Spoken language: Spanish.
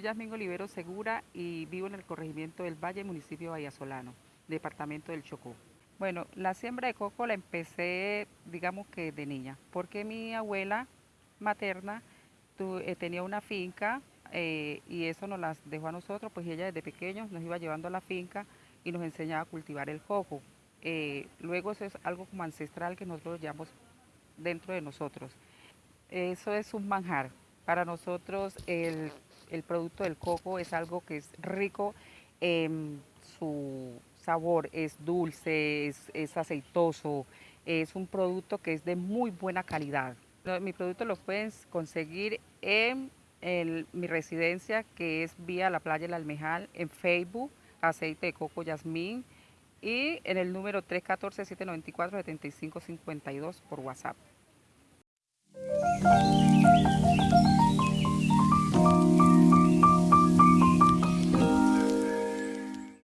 Yasmín Olivero Segura y vivo en el corregimiento del Valle, municipio de Vallasolano, departamento del Chocó. Bueno, la siembra de coco la empecé, digamos que de niña, porque mi abuela materna eh, tenía una finca eh, y eso nos las dejó a nosotros, pues ella desde pequeños nos iba llevando a la finca y nos enseñaba a cultivar el coco. Eh, luego eso es algo como ancestral que nosotros llevamos dentro de nosotros. Eso es un manjar. Para nosotros el, producto del coco es algo que es rico en su sabor, es dulce, es, aceitoso, es un producto que es de muy buena calidad. Mi producto lo puedes conseguir en mi residencia, que es vía la playa El Almejal, en Facebook, aceite de coco Yasmín, y en el número 314-794-7552 por WhatsApp.